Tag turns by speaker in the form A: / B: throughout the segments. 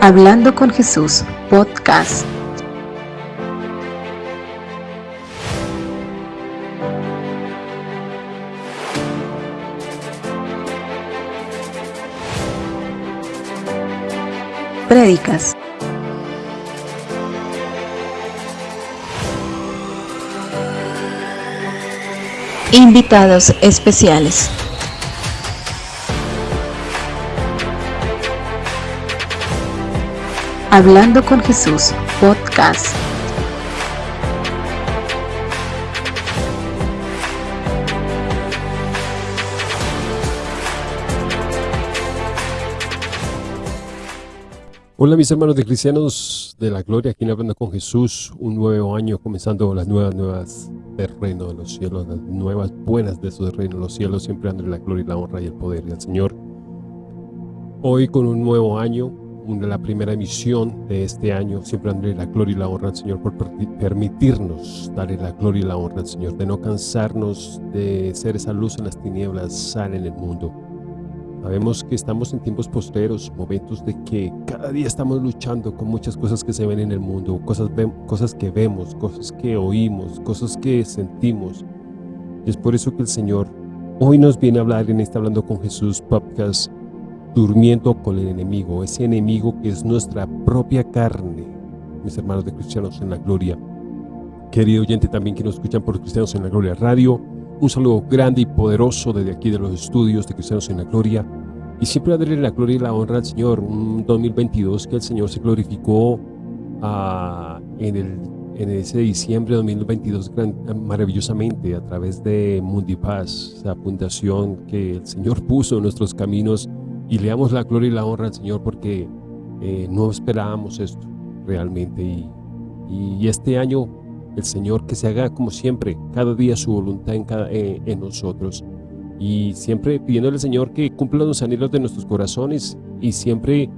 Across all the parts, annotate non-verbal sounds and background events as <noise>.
A: Hablando con Jesús, podcast. Prédicas. Invitados especiales. Hablando con Jesús, podcast.
B: Hola mis hermanos de cristianos de la gloria, aquí en Hablando con Jesús, un nuevo año comenzando las nuevas nuevas del reino de los cielos, las nuevas buenas de su reino de los cielos, siempre dando la gloria y la honra y el poder del Señor. Hoy con un nuevo año, una, la primera emisión de este año, siempre darle la gloria y la honra al Señor por permitirnos darle la gloria y la honra al Señor, de no cansarnos de ser esa luz en las tinieblas, sal en el mundo. Sabemos que estamos en tiempos postreros, momentos de que cada día estamos luchando con muchas cosas que se ven en el mundo, cosas, cosas que vemos, cosas que oímos, cosas que sentimos. Y es por eso que el Señor hoy nos viene a hablar en este Hablando con Jesús podcast durmiendo con el enemigo, ese enemigo que es nuestra propia carne, mis hermanos de Cristianos en la Gloria. Querido oyente también que nos escuchan por Cristianos en la Gloria Radio, un saludo grande y poderoso desde aquí de los estudios de Cristianos en la Gloria. Y siempre darle la gloria y la honra al Señor, un 2022 que el Señor se glorificó ah, en, el, en ese diciembre de 2022 maravillosamente a través de Mundipaz, esa fundación que el Señor puso en nuestros caminos y le damos la gloria y la honra al Señor porque eh, no esperábamos esto realmente y, y, este año el Señor que se haga como siempre, cada día su voluntad en, cada, eh, en nosotros y siempre pidiéndole al Señor que cumpla los anhelos de nuestros corazones y siempre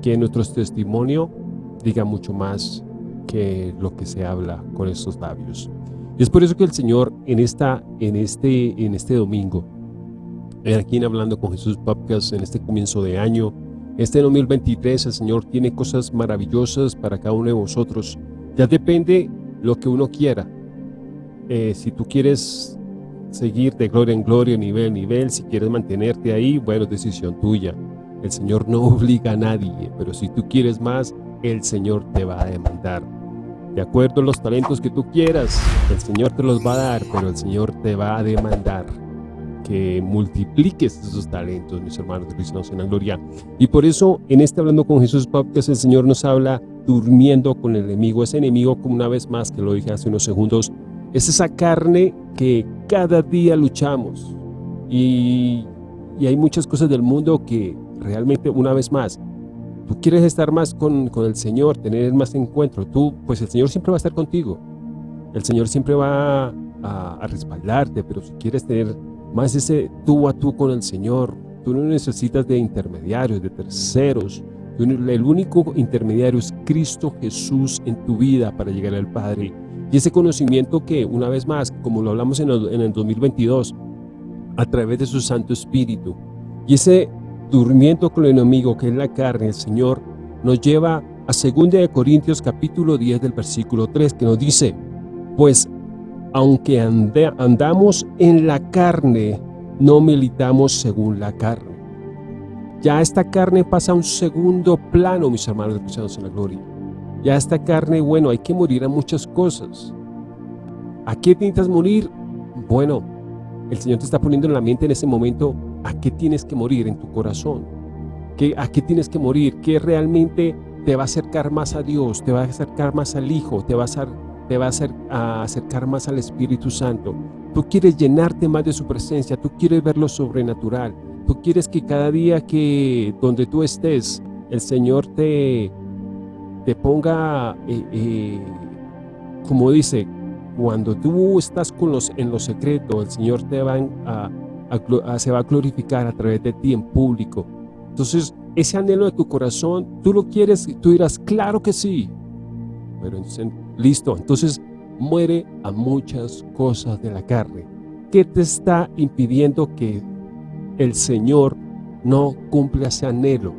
B: que nuestro testimonio diga mucho más que lo que se habla con estos labios. Y es por eso que el Señor en, esta, en, este, en este domingo aquí en Hablando con Jesús Podcast en este comienzo de año. Este 2023 el Señor tiene cosas maravillosas para cada uno de vosotros. Ya depende lo que uno quiera. Eh, si tú quieres seguir de gloria en gloria, nivel en nivel, si quieres mantenerte ahí, bueno, decisión tuya. El Señor no <laughs> obliga a nadie, pero si tú quieres más, el Señor te va a demandar. De acuerdo a los talentos que tú quieras, el Señor te los va a dar, pero el Señor te va a demandar que multipliques esos talentos, mis hermanos de Cristo en la gloria. Y por eso, en este Hablando con Jesús Podcast, el Señor nos habla durmiendo con el enemigo. Ese enemigo, como una vez más, que lo dije hace unos segundos, es esa carne que cada día luchamos. Y, y hay muchas cosas del mundo que realmente, una vez más, tú quieres estar más con, con el Señor, tener más encuentro. Tú, pues el Señor siempre va a estar contigo. El Señor siempre va a, a respaldarte, pero si quieres tener más ese tú a tú con el Señor. Tú no necesitas de intermediarios, de terceros. El único intermediario es Cristo Jesús en tu vida para llegar al Padre. Y ese conocimiento que, una vez más, como lo hablamos en el, en el 2022, a través de su Santo Espíritu, y ese durmiendo con el enemigo que es la carne, el Señor, nos lleva a 2 Corintios capítulo 10 del versículo 3, que nos dice, pues aunque andamos en la carne, no militamos según la carne. Ya esta carne pasa a un segundo plano, mis hermanos cristianos en la gloria. Ya esta carne, bueno, hay que morir a muchas cosas. ¿A qué necesitas morir? Bueno, el Señor te está poniendo en la mente en ese momento a qué tienes que morir en tu corazón. ¿Qué, ¿A qué tienes que morir? ¿Qué realmente te va a acercar más a Dios? ¿Te va a acercar más al Hijo? ¿Te va a te va a, acercar más al Espíritu Santo. Tú quieres llenarte más de su presencia, tú quieres ver lo sobrenatural, tú quieres que cada día que donde tú estés, el Señor te, te ponga, eh, eh, como dice, cuando tú estás con los, en lo secreto, el Señor te va a, se va a glorificar a través de ti en público. Entonces, ese anhelo de tu corazón, tú lo quieres, tú dirás, claro que sí. Pero Listo, entonces muere a muchas cosas de la carne. ¿Qué te está impidiendo que el Señor no cumpla ese anhelo?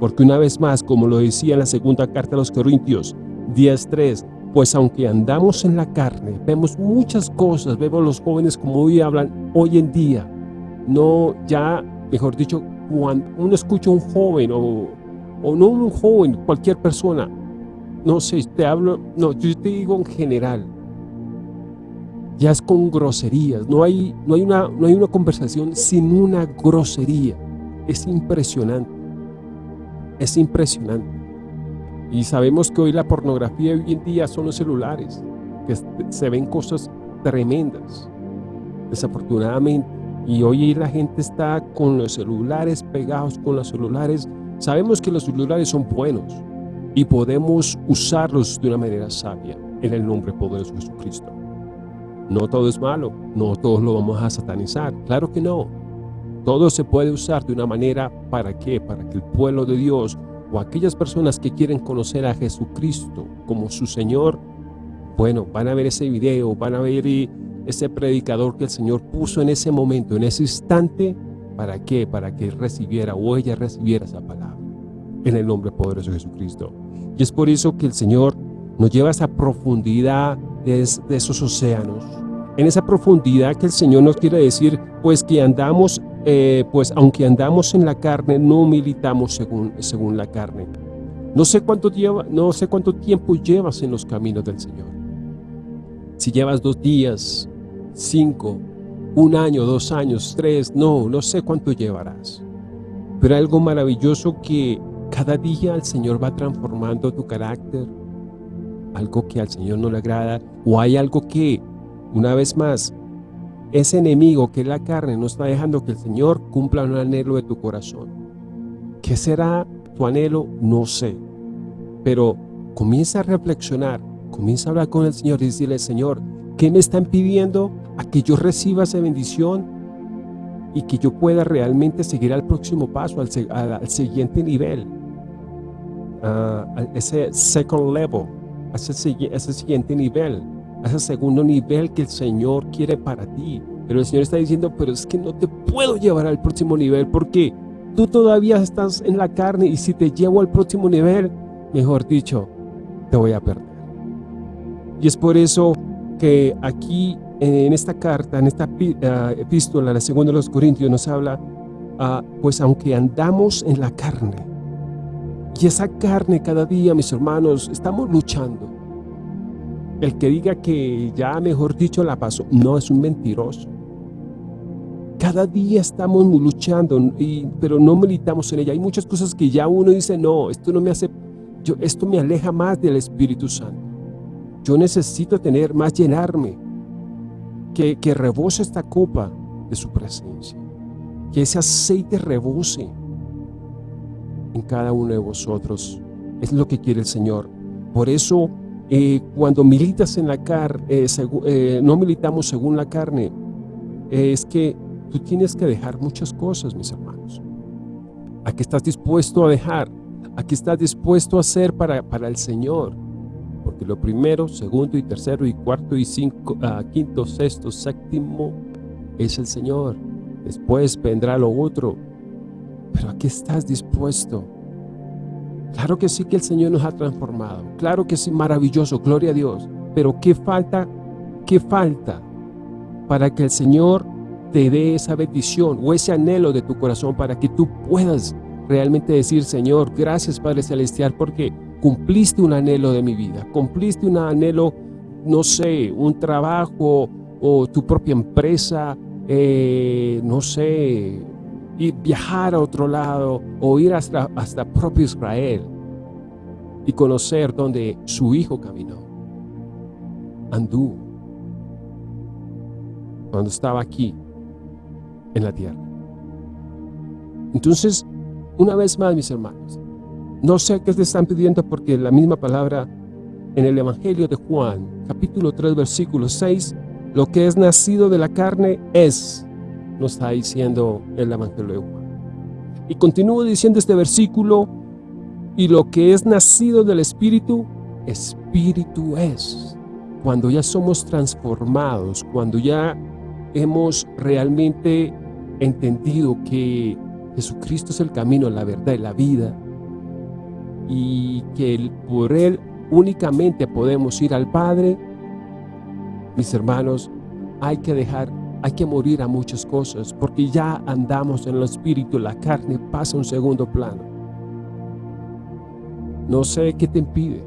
B: Porque una vez más, como lo decía en la segunda carta a los Corintios 10.3, pues aunque andamos en la carne, vemos muchas cosas, vemos los jóvenes como hoy hablan hoy en día. No, ya, mejor dicho, cuando uno escucha a un joven o no un joven, cualquier persona, no sé, te hablo, no, yo te digo en general, ya es con groserías, no hay, no hay, una, no hay una conversación sin una grosería, es impresionante, es impresionante. Y sabemos que hoy la pornografía hoy en día son los celulares, que se ven cosas tremendas, desafortunadamente. Y hoy la gente está con los celulares pegados con los celulares. Sabemos que los celulares son buenos y podemos usarlos de una manera sabia en el nombre poderoso de Jesucristo. No todo es malo, no todos lo vamos a satanizar, claro que no. Todo se puede usar de una manera, ¿para qué? Para que el pueblo de Dios o aquellas personas que quieren conocer a Jesucristo como su Señor, bueno, van a ver ese video, van a ver ese predicador que el Señor puso en ese momento, en ese instante, ¿para qué? Para que recibiera o ella recibiera esa palabra, en el nombre poderoso de Jesucristo. Y es por eso que el Señor nos lleva a esa profundidad de, esos océanos, en esa profundidad que el Señor nos quiere decir, pues que andamos eh, pues aunque andamos en la carne, no militamos según, según la carne. No sé, cuánto lleva, no sé cuánto tiempo llevas en los caminos del Señor. Si llevas dos días, cinco, un año, dos años, tres, no, no sé cuánto llevarás. Pero algo maravilloso que cada día el Señor va transformando tu carácter, algo que al Señor no le agrada, o hay algo que, una vez más, ese enemigo que es la carne no está dejando que el Señor cumpla un anhelo de tu corazón. ¿Qué será tu anhelo? No sé. Pero comienza a reflexionar, comienza a hablar con el Señor y decirle, Señor, ¿qué me están pidiendo a que yo reciba esa bendición y que yo pueda realmente seguir al próximo paso, al, siguiente nivel, a ese second level, a ese siguiente nivel? ese segundo nivel que el Señor quiere para ti. Pero el Señor está diciendo, pero es que no te puedo llevar al próximo nivel porque tú todavía estás en la carne y si te llevo al próximo nivel, mejor dicho, te voy a perder. Y es por eso que aquí en esta carta, en esta ah, epístola, la segunda de los Corintios nos habla, ah, pues aunque andamos en la carne, y esa carne cada día, mis hermanos, estamos luchando. El que diga que ya, mejor dicho, la pasó, no es un mentiroso. Cada día estamos luchando, y, pero no militamos en ella. Hay muchas cosas que ya uno dice, no, esto no me hace, yo, esto me aleja más del Espíritu Santo. Yo necesito tener más, llenarme, que, que rebose esta copa de su presencia, que ese aceite rebose en cada uno de vosotros. Es lo que quiere el Señor. Por eso eh, cuando militas en la carne, eh, eh, no militamos según la carne, es que tú tienes que dejar muchas cosas, mis hermanos. ¿A qué estás dispuesto a dejar? ¿A qué estás dispuesto a hacer para, para el Señor? Porque lo primero, segundo y tercero y cuarto y cinco, ah, quinto, sexto, séptimo es el Señor. Después vendrá lo otro. Pero ¿a qué estás dispuesto? Claro que sí que el Señor nos ha transformado. Claro que sí, maravilloso, gloria a Dios. Pero ¿qué falta? ¿Qué falta para que el Señor te dé esa bendición o ese anhelo de tu corazón para que tú puedas realmente decir, Señor, gracias Padre Celestial, porque cumpliste un anhelo de mi vida, cumpliste un anhelo, no sé, un trabajo o tu propia empresa, eh, no sé, y viajar a otro lado o ir hasta, hasta propio Israel y conocer donde su hijo caminó, anduvo, cuando estaba aquí en la tierra. Entonces, una vez más, mis hermanos, no sé qué te están pidiendo porque la misma palabra en el Evangelio de Juan, capítulo 3, versículo 6, lo que es nacido de la carne es nos está diciendo el Evangelio de Juan. Y continúo diciendo este versículo, y lo que es nacido del Espíritu, Espíritu es. Cuando ya somos transformados, cuando ya hemos realmente entendido que Jesucristo es el camino, la verdad y la vida, y que por Él únicamente podemos ir al Padre, mis hermanos, hay que dejar, hay que morir a muchas cosas, porque ya andamos en el Espíritu, la carne pasa a un segundo plano. No sé qué te impide,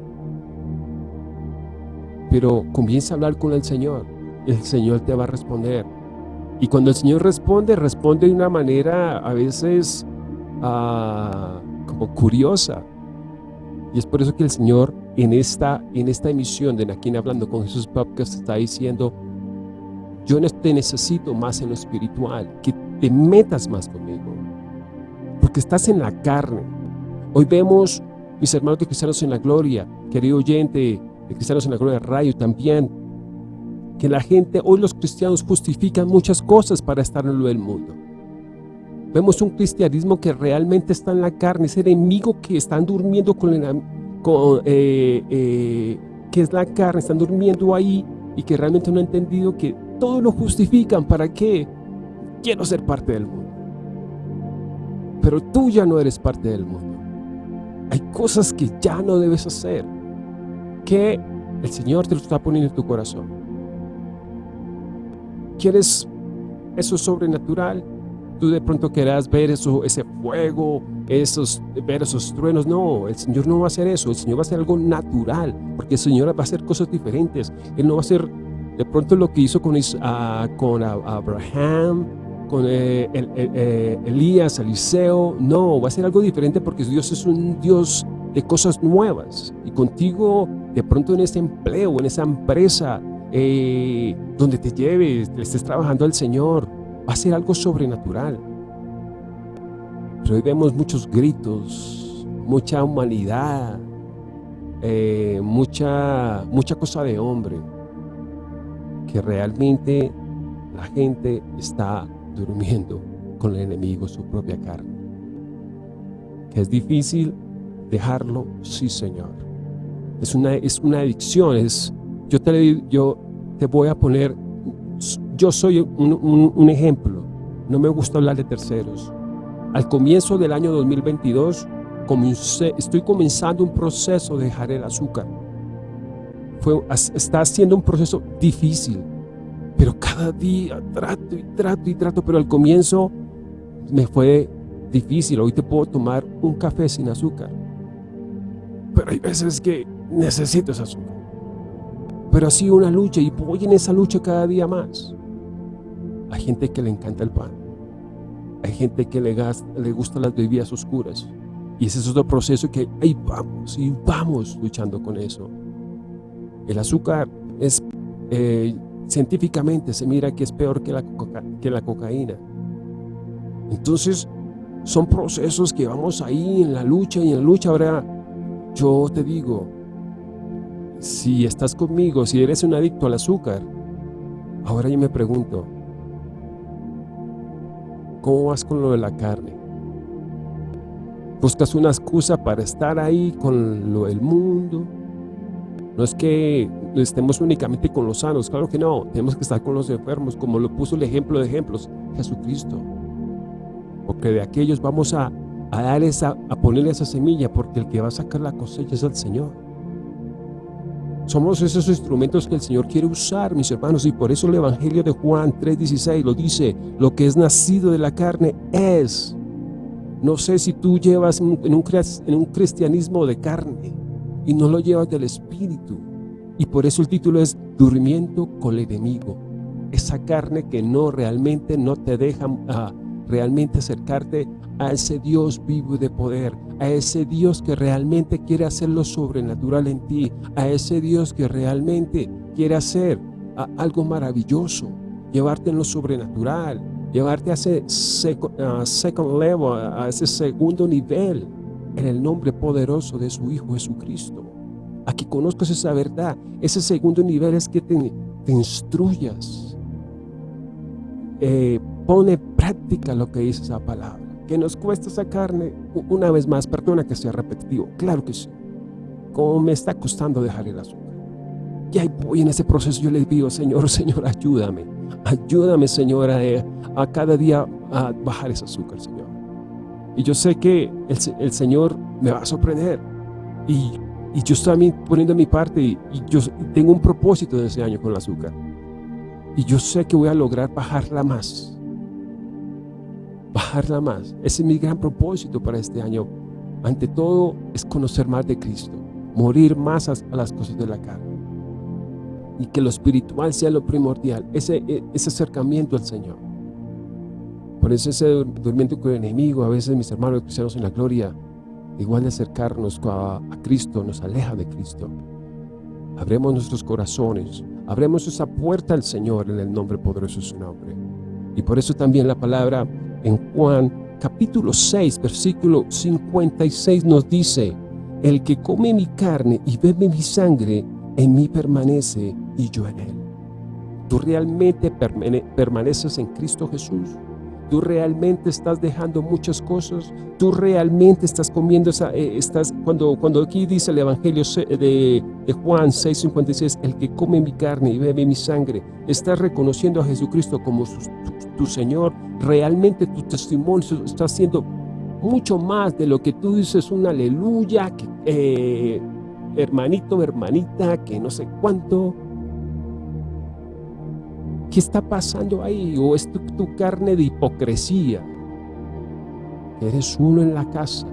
B: pero comienza a hablar con el Señor, el Señor te va a responder. Y cuando el Señor responde, responde de una manera a veces ah, como curiosa. Y es por eso que el Señor en esta, en esta emisión de Naquín Hablando con Jesús Podcast está diciendo, yo te necesito más en lo espiritual, que te metas más conmigo, porque estás en la carne. Hoy vemos, mis hermanos de Cristianos en la Gloria, querido oyente de Cristianos en la Gloria Radio también, que la gente, hoy los cristianos justifican muchas cosas para estar en lo del mundo. Vemos un cristianismo que realmente está en la carne, ese enemigo que están durmiendo con eh, eh, que es la carne, están durmiendo ahí y que realmente no han entendido que todo lo justifican. ¿Para qué? Quiero ser parte del mundo. Pero tú ya no eres parte del mundo. Hay cosas que ya no debes hacer, que el Señor te lo está poniendo en tu corazón. ¿Quieres eso sobrenatural? Tú de pronto querrás ver eso, ese fuego, esos, ver esos truenos. No, el Señor no va a hacer eso. El Señor va a hacer algo natural, porque el Señor va a hacer cosas diferentes. Él no va a hacer de pronto lo que hizo con, uh, con Abraham, con eh, eh, Elías, Eliseo. No, va a ser algo diferente porque Dios es un Dios de cosas nuevas. Y contigo, de pronto en ese empleo, en esa empresa, eh, donde te lleves, le estés trabajando al Señor, va a ser algo sobrenatural. Pero hoy vemos muchos gritos, mucha humanidad, eh, mucha, mucha cosa de hombre, que realmente la gente está durmiendo con el enemigo, su propia carne. Que es difícil dejarlo, sí Señor. Es una, es una adicción, es, yo, te, yo te voy a poner yo soy un, ejemplo, no me gusta hablar de terceros. Al comienzo del año 2022, estoy comenzando un proceso de dejar el azúcar. Fue, está siendo un proceso difícil, pero cada día trato y trato y trato, pero al comienzo me fue difícil. Hoy te puedo tomar un café sin azúcar, pero hay veces que necesito ese azúcar. Pero ha sido una lucha y voy en esa lucha cada día más. Hay gente que le encanta el pan. Hay gente que le, le gustan las bebidas oscuras. Y ese es otro proceso que ahí vamos y vamos luchando con eso. El azúcar es, eh, científicamente se mira que es peor que la, que la cocaína. Entonces, son procesos que vamos ahí en la lucha y en la lucha. Ahora, yo te digo, si estás conmigo, si eres un adicto al azúcar, ahora yo me pregunto, ¿Cómo vas con lo de la carne? Buscas una excusa para estar ahí con lo del mundo. No es que estemos únicamente con los sanos, claro que no. Tenemos que estar con los enfermos, como lo puso el ejemplo de ejemplos, Jesucristo. Porque de aquellos vamos a, a dar esa, a ponerle esa semilla, porque el que va a sacar la cosecha es el Señor. Somos esos instrumentos que el Señor quiere usar, mis hermanos, y por eso el Evangelio de Juan 3.16 lo dice, lo que es nacido de la carne es. No sé si tú llevas en un, en un cristianismo de carne y no lo llevas del Espíritu. Y por eso el título es Durmiendo con el enemigo. Esa carne que no realmente no te deja uh, realmente acercarte a ese Dios vivo de poder, a ese Dios que realmente quiere hacer lo sobrenatural en ti, a ese Dios que realmente quiere hacer algo maravilloso, llevarte en lo sobrenatural, llevarte a ese second level, a ese segundo nivel, en el nombre poderoso de su Hijo Jesucristo. A que conozcas esa verdad, ese segundo nivel es que te, instruyas, eh, pone práctica lo que dice esa palabra. Que nos cuesta esa carne, una vez más, perdona que sea repetitivo, claro que sí. Como me está costando dejar el azúcar. Y ahí voy en ese proceso, yo le digo, Señor, Señor, ayúdame. Ayúdame, Señor, a, cada día a bajar ese azúcar, Señor. Y yo sé que el, el Señor me va a sorprender. Y, y yo estoy poniendo mi parte y, yo tengo un propósito de ese año con el azúcar. Y yo sé que voy a lograr bajarla más. Bajarla más. Ese es mi gran propósito para este año. Ante todo es conocer más de Cristo. Morir más a, las cosas de la carne. Y que lo espiritual sea lo primordial. Ese, e, ese acercamiento al Señor. Por eso ese durmiendo con el enemigo, a veces mis hermanos cristianos en la gloria, igual de acercarnos a, Cristo, nos aleja de Cristo. Abremos nuestros corazones, abremos esa puerta al Señor en el nombre poderoso de su nombre. Y por eso también la palabra en Juan capítulo 6, versículo 56 nos dice, el que come mi carne y bebe mi sangre, en mí permanece y yo en él. ¿Tú realmente permaneces en Cristo Jesús? tú realmente estás dejando muchas cosas, tú realmente estás comiendo esa, eh, estás, cuando, cuando aquí dice el Evangelio de, de Juan 6.56, el que come mi carne y bebe mi sangre, estás reconociendo a Jesucristo como tu, Señor, realmente tu testimonio está haciendo mucho más de lo que tú dices un aleluya, que, eh, hermanito, hermanita, que no sé cuánto, ¿Qué está pasando ahí? ¿O es tu, carne de hipocresía? Eres uno en la casa,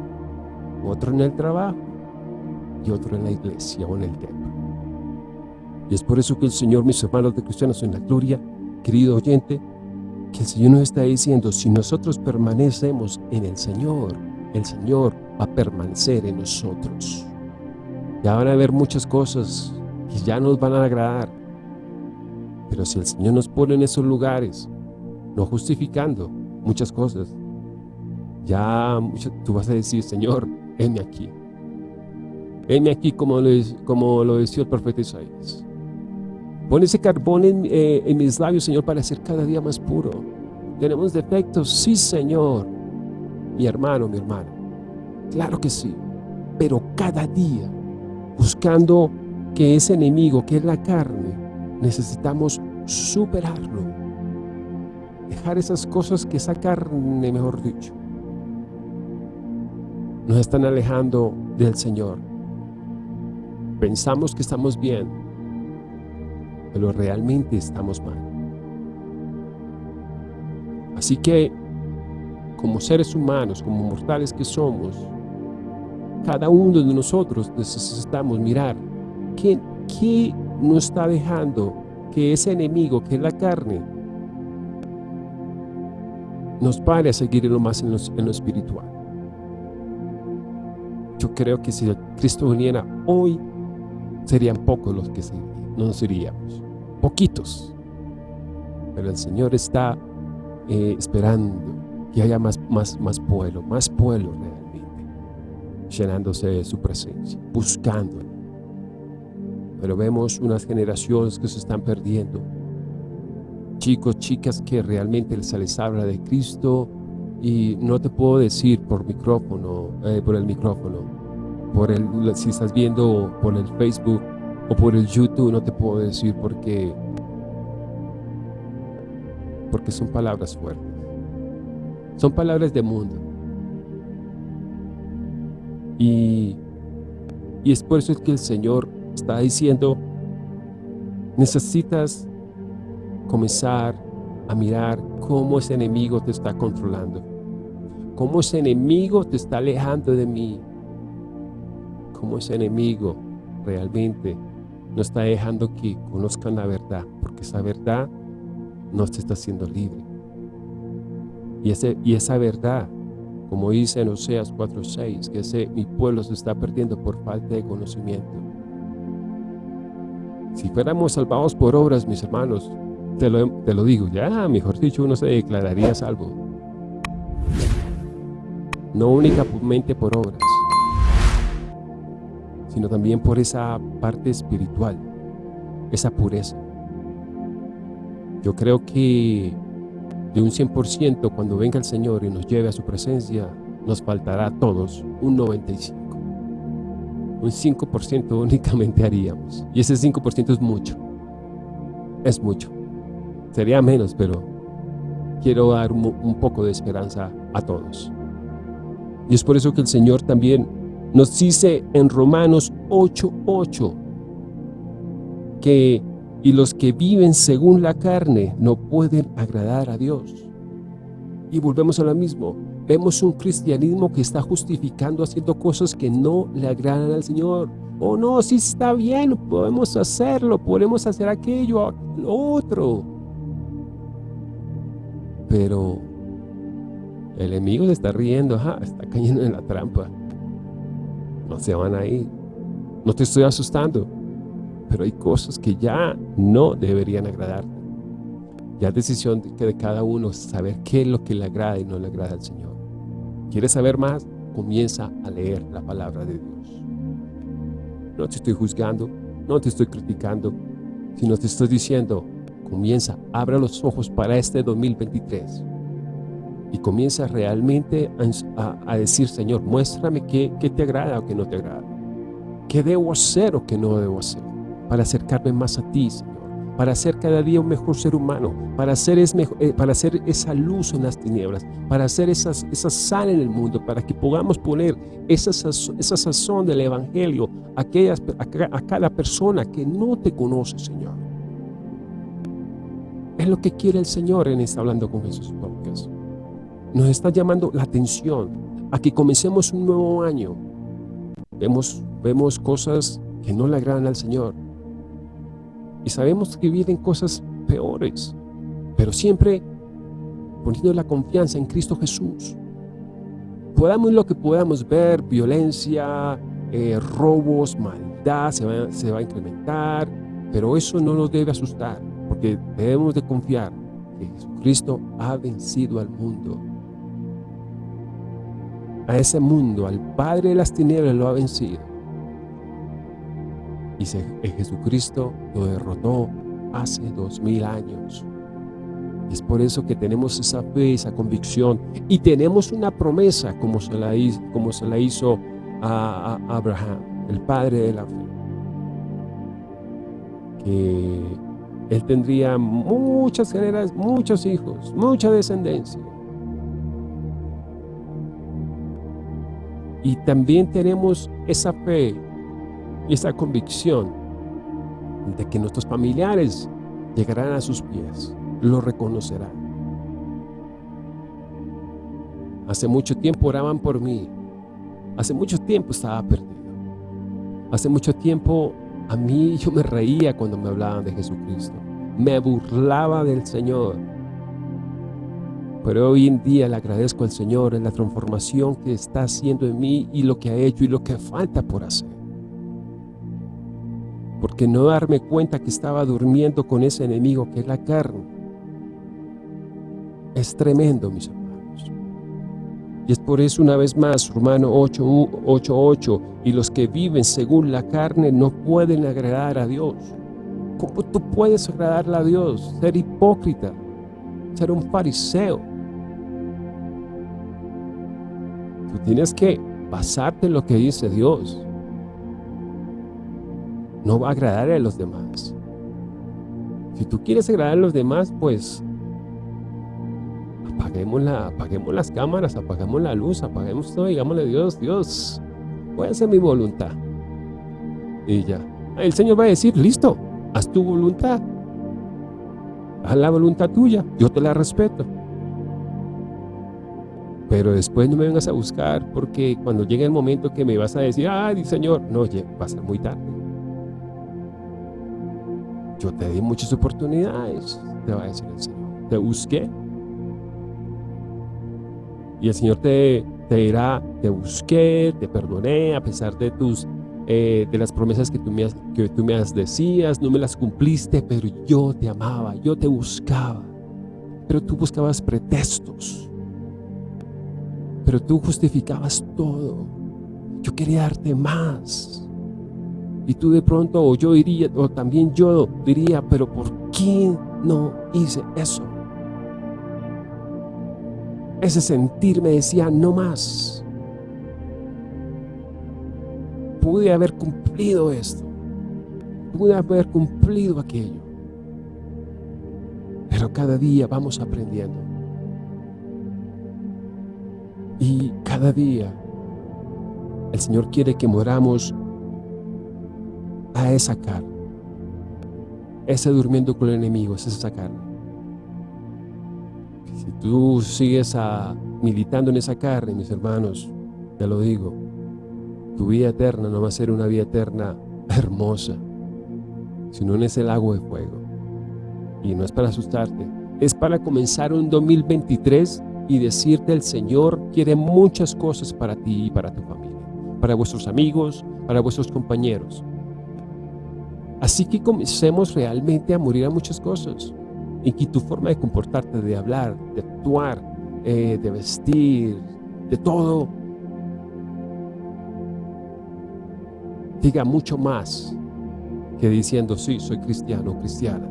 B: otro en el trabajo y otro en la iglesia o en el templo. Y es por eso que el Señor, mis hermanos de cristianos en la gloria, querido oyente, que el Señor nos está diciendo, si nosotros permanecemos en el Señor, el Señor va a permanecer en nosotros. Ya van a haber muchas cosas que ya nos van a agradar, pero si el Señor nos pone en esos lugares, no justificando muchas cosas, ya tú vas a decir, Señor, heme aquí. Heme aquí como lo, como lo decía el profeta Isaías. Pon ese carbón en, eh, en mis labios, Señor, para ser cada día más puro. ¿Tenemos defectos? Sí, Señor. Mi hermano, mi hermano. Claro que sí. Pero cada día, buscando que ese enemigo, que es la carne, necesitamos superarlo. Dejar esas cosas que esa carne, mejor dicho, nos están alejando del Señor. Pensamos que estamos bien, pero realmente estamos mal. Así que, como seres humanos, como mortales que somos, cada uno de nosotros necesitamos mirar qué, qué no está dejando que ese enemigo, que es la carne, nos pare a seguir en lo más en lo, espiritual. Yo creo que si Cristo viniera hoy, serían pocos los que no seríamos, poquitos. Pero el Señor está eh, esperando que haya más, más, más pueblo, más pueblo realmente, llenándose de su presencia, buscándolo pero vemos unas generaciones que se están perdiendo. Chicos, chicas que realmente se les habla de Cristo y no te puedo decir por micrófono, eh, por el micrófono, por el, si estás viendo por el Facebook o por el YouTube, no te puedo decir porque, porque son palabras fuertes. Son palabras de mundo. Y, y es por eso que el Señor está diciendo, necesitas comenzar a mirar cómo ese enemigo te está controlando, cómo ese enemigo te está alejando de mí, cómo ese enemigo realmente no está dejando que conozcan la verdad, porque esa verdad no te está haciendo libre. Y, ese, y esa verdad, como dice en Oseas 4.6, que ese, mi pueblo se está perdiendo por falta de conocimiento. Si fuéramos salvados por obras, mis hermanos, te lo, te lo digo, ya, mejor dicho, uno se declararía salvo. No únicamente por obras, sino también por esa parte espiritual, esa pureza. Yo creo que de un 100% cuando venga el Señor y nos lleve a su presencia, nos faltará a todos un 95% un 5% <laughs> únicamente haríamos. Y ese 5% es mucho. Es mucho. Sería menos, pero quiero dar un, poco de esperanza a todos. Y es por eso que el Señor también Nos dice en Romanos 8.8 que y los que viven según la carne no pueden agradar a Dios. Y volvemos a lo mismo. Vemos un cristianismo que está justificando haciendo cosas que no le agradan al Señor. Oh no, sí está bien, podemos hacerlo, podemos hacer aquello, lo otro. Pero el enemigo se está riendo, está cayendo en la trampa. No se van a ir. No te estoy asustando, pero hay cosas que ya no deberían agradarte. Ya es decisión de, de cada uno saber qué es lo que le agrada y no le agrada al Señor. ¿Quieres saber más? Comienza a leer la palabra de Dios. No te estoy juzgando, no te estoy criticando, sino te estoy diciendo, comienza, abre los ojos para este 2023 y comienza realmente a, decir, Señor, muéstrame qué, qué te agrada o qué no te agrada. ¿Qué debo hacer o qué no debo hacer? Para acercarme más a ti, Señor para ser cada día un mejor ser humano, para ser, es eh, para hacer esa luz en las tinieblas, para hacer esas, esa sal en el mundo, para que podamos poner esa, esa sazón del Evangelio a, aquellas, a, cada persona que no te conoce, Señor. Es lo que quiere el Señor en esta Hablando con Jesús Podcast. Nos está llamando la atención a que comencemos un nuevo año. Vemos, vemos cosas que no le agradan al Señor y sabemos que vienen cosas peores, pero siempre poniendo la confianza en Cristo Jesús. Podamos lo que podamos ver, violencia, eh, robos, maldad, se va, se va a incrementar, pero eso no nos debe asustar, porque debemos de confiar que Jesucristo ha vencido al mundo. A ese mundo, al Padre de las tinieblas lo ha vencido y Jesucristo lo derrotó hace dos mil años. Es por eso que tenemos esa fe, esa convicción y tenemos una promesa como se la, hizo, como se la hizo a, Abraham, el padre de la fe. Que él tendría muchas generaciones, muchos hijos, mucha descendencia. Y también tenemos esa fe y esa convicción de que nuestros familiares llegarán a sus pies, lo reconocerán. Hace mucho tiempo oraban por mí, hace mucho tiempo estaba perdido, hace mucho tiempo a mí yo me reía cuando me hablaban de Jesucristo, me burlaba del Señor, pero hoy en día le agradezco al Señor en la transformación que está haciendo en mí y lo que ha hecho y lo que falta por hacer porque no darme cuenta que estaba durmiendo con ese enemigo que es la carne. Es tremendo, mis hermanos. Y es por eso una vez más, Romano 8.8, y los que viven según la carne no pueden agradar a Dios. ¿Cómo tú puedes agradarle a Dios? Ser hipócrita, ser un fariseo. Tú tienes que basarte en lo que dice Dios no va a agradar a los demás. Si tú quieres agradar a los demás, pues apaguemos, la, apaguemos las cámaras, apagamos la luz, apaguemos todo, digámosle Dios, Dios, voy a hacer mi voluntad. Y ya. El Señor va a decir, listo, haz tu voluntad. Haz la voluntad tuya, yo te la respeto. Pero después no me vengas a buscar porque cuando llegue el momento que me vas a decir, ay, Señor, no, va a ser muy tarde. Yo te di muchas oportunidades, te va a decir el Señor. Te busqué. Y el Señor te, te dirá, te busqué, te perdoné a pesar de tus eh, de las promesas que tú, me, que tú me decías, no me las cumpliste, pero yo te amaba, yo te buscaba. Pero tú buscabas pretextos. Pero tú justificabas todo. Yo quería darte más. Y tú de pronto, o yo diría, o también yo diría, pero ¿por qué no hice eso? Ese sentir me decía, no más. Pude haber cumplido esto. Pude haber cumplido aquello. Pero cada día vamos aprendiendo. Y cada día El Señor quiere que moramos a esa carne. Ese durmiendo con el enemigo, es esa carne. Si tú sigues a, militando en esa carne, mis hermanos, te lo digo, tu vida eterna no va a ser una vida eterna hermosa, sino en ese lago de fuego. Y no es para asustarte, es para comenzar un 2023 y decirte el Señor quiere muchas cosas para ti y para tu familia, para vuestros amigos, para vuestros compañeros. Así que comencemos realmente a morir a muchas cosas. Y que tu forma de comportarte, de hablar, de actuar, eh, de vestir, de todo, diga mucho más que diciendo, sí, soy cristiano o cristiana.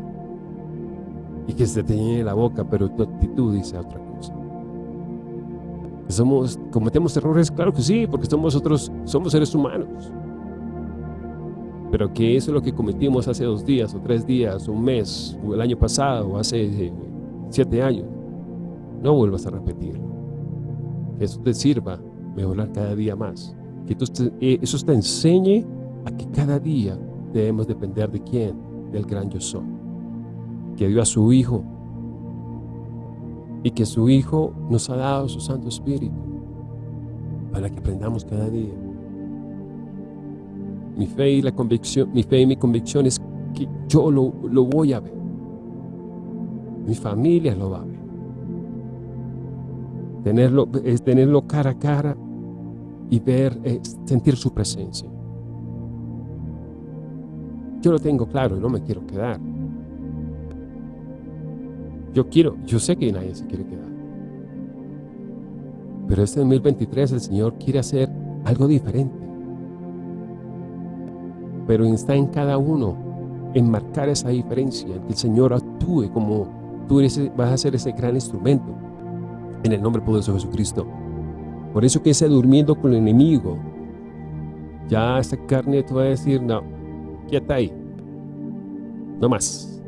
B: Y que se te llene la boca, pero tu actitud dice otra cosa. Somos, ¿Cometemos errores? Claro que sí, porque somos, otros, somos seres humanos. Pero que eso es lo que cometimos hace dos días, o tres días, o un mes, o el año pasado, o hace eh, siete años. No vuelvas a repetirlo. Que eso te sirva mejorar cada día más. Que eh, eso te enseñe a que cada día debemos depender de quién, del gran yo soy, que dio a su Hijo y que su Hijo nos ha dado su Santo Espíritu para que aprendamos cada día. Mi fe y la convicción, mi fe y mi convicción es que yo lo, lo voy a ver. Mi familia lo va a ver. Tenerlo, es tenerlo cara a cara y ver, sentir su presencia. Yo lo tengo claro y no me quiero quedar. Yo quiero, yo sé que nadie se quiere quedar. Pero este 2023 el Señor quiere hacer algo diferente. Pero está en cada uno en marcar esa diferencia, en que el Señor actúe como tú vas a ser ese gran instrumento en el nombre poderoso de Jesucristo. Por eso que ese durmiendo con el enemigo, ya esta carne te va a decir, no, quieta ahí, no más.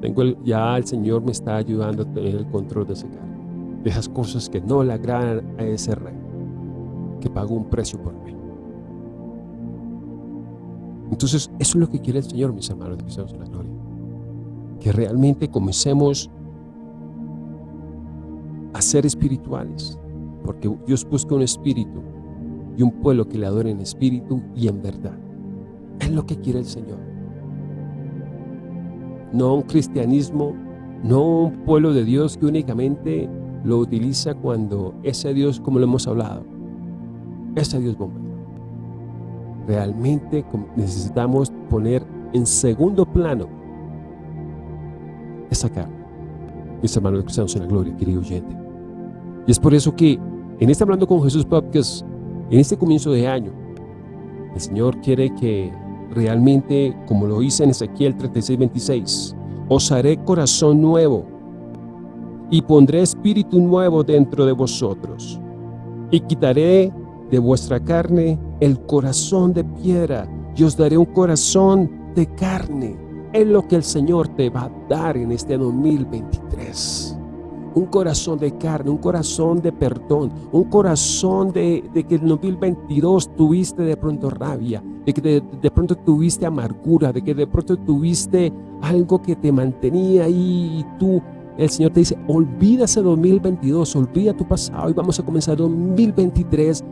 B: Tengo ya el Señor me está ayudando a tener el control de ese carne, de esas cosas que no le agradan a ese rey, que pagó un precio por mí. Entonces, eso es lo que quiere el Señor, mis hermanos de Cristianos en la Gloria. Que realmente comencemos a ser espirituales, porque Dios busca un espíritu y un pueblo que le adore en espíritu y en verdad. Es lo que quiere el Señor. No un cristianismo, no un pueblo de Dios que únicamente lo utiliza cuando ese Dios, como lo hemos hablado, ese Dios bombero. Realmente necesitamos poner en segundo plano esa carne. Mis hermanos cristianos en la gloria, querido oyente. Y es por eso que en este Hablando con Jesús Podcast, en este comienzo de año, el Señor quiere que realmente, como lo hice en Ezequiel 36, 26, os haré corazón nuevo y pondré espíritu nuevo dentro de vosotros y quitaré de vuestra carne el corazón de piedra y os daré un corazón de carne. Es lo que el Señor te va a dar en este 2023 un corazón de carne, un corazón de perdón, un corazón de, que en 2022 tuviste de pronto rabia, de que de, pronto tuviste amargura, de que de pronto tuviste algo que te mantenía ahí y tú, el Señor te dice, olvida ese 2022, olvida tu pasado y vamos a comenzar 2023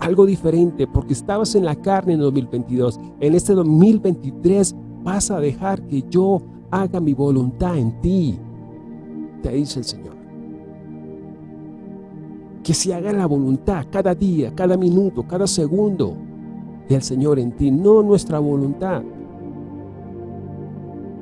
B: algo diferente porque estabas en la carne en 2022. En este 2023 vas a dejar que yo haga mi voluntad en ti te dice el Señor. Que se haga la voluntad cada día, cada minuto, cada segundo del Señor en ti, no nuestra voluntad.